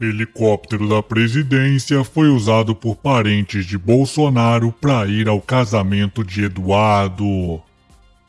Helicóptero da presidência foi usado por parentes de Bolsonaro para ir ao casamento de Eduardo.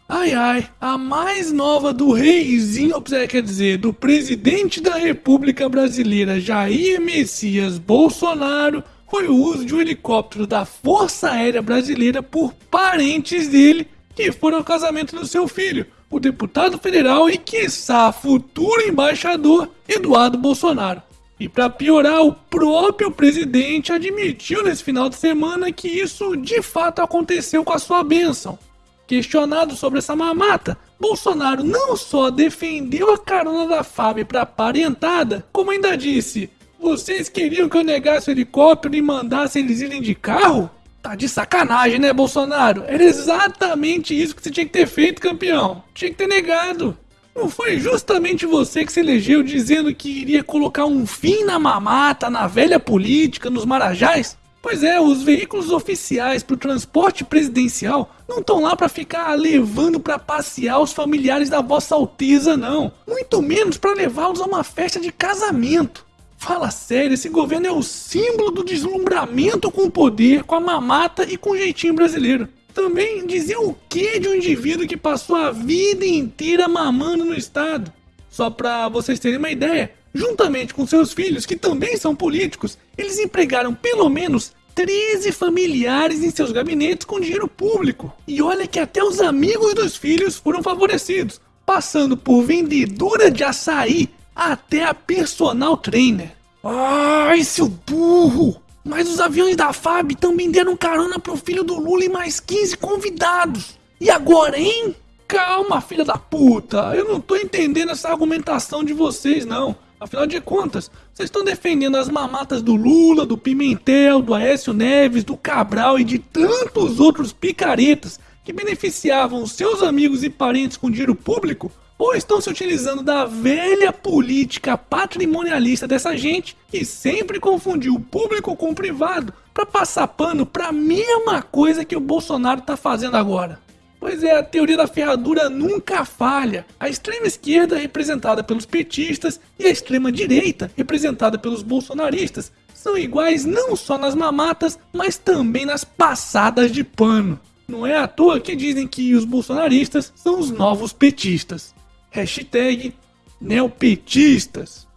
Ai ai, a mais nova do reizinho, quer dizer, do presidente da República Brasileira, Jair Messias Bolsonaro, foi o uso de um helicóptero da Força Aérea Brasileira por parentes dele que foram ao casamento do seu filho, o deputado federal e, quiçá, futuro embaixador Eduardo Bolsonaro. E para piorar, o próprio presidente admitiu nesse final de semana que isso de fato aconteceu com a sua bênção. Questionado sobre essa mamata, Bolsonaro não só defendeu a carona da FAB para parentada, como ainda disse: Vocês queriam que eu negasse o helicóptero e mandasse eles irem de carro? Tá de sacanagem, né, Bolsonaro? Era exatamente isso que você tinha que ter feito, campeão. Tinha que ter negado. Não foi justamente você que se elegeu dizendo que iria colocar um fim na mamata, na velha política, nos marajás? Pois é, os veículos oficiais para o transporte presidencial não estão lá para ficar levando para passear os familiares da Vossa Alteza, não. Muito menos para levá-los a uma festa de casamento. Fala sério, esse governo é o símbolo do deslumbramento com o poder, com a mamata e com o jeitinho brasileiro. Também dizer o que de um indivíduo que passou a vida inteira mamando no Estado? Só para vocês terem uma ideia, Juntamente com seus filhos, que também são políticos, eles empregaram pelo menos 13 familiares em seus gabinetes com dinheiro público. E olha que até os amigos dos filhos foram favorecidos, passando por vendedora de açaí até a personal trainer. Ai, seu burro! Mas os aviões da FAB também deram carona pro filho do Lula e mais 15 convidados. E agora, hein? Calma, filha da puta. Eu não tô entendendo essa argumentação de vocês, não. Afinal de contas, vocês estão defendendo as mamatas do Lula, do Pimentel, do Aécio Neves, do Cabral e de tantos outros picaretas que beneficiavam seus amigos e parentes com dinheiro público? Ou estão se utilizando da velha política patrimonialista dessa gente que sempre confundiu o público com o privado para passar pano para a mesma coisa que o Bolsonaro está fazendo agora? Pois é, a teoria da ferradura nunca falha. A extrema esquerda, representada pelos petistas, e a extrema direita, representada pelos bolsonaristas, são iguais não só nas mamatas, mas também nas passadas de pano. Não é à toa que dizem que os bolsonaristas são os novos petistas. Hashtag neopetistas.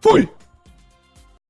Fui!